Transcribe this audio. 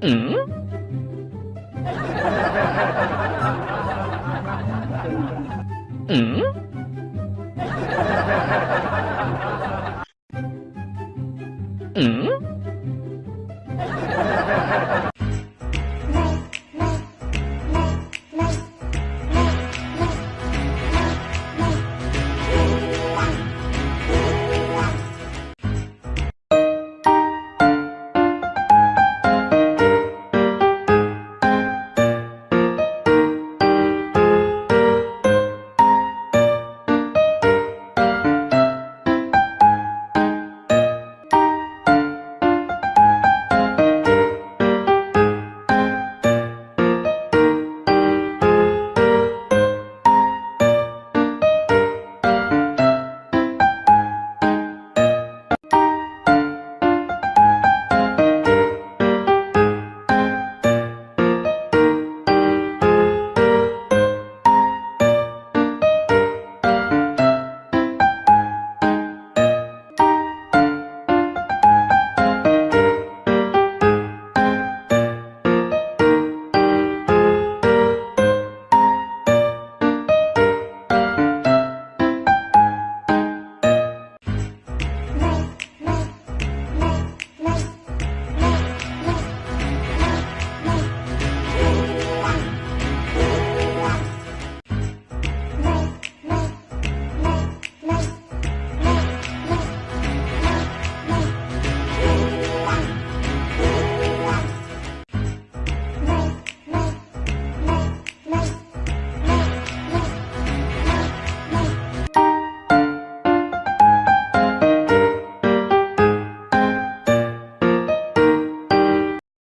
嗯。嗯。嗯。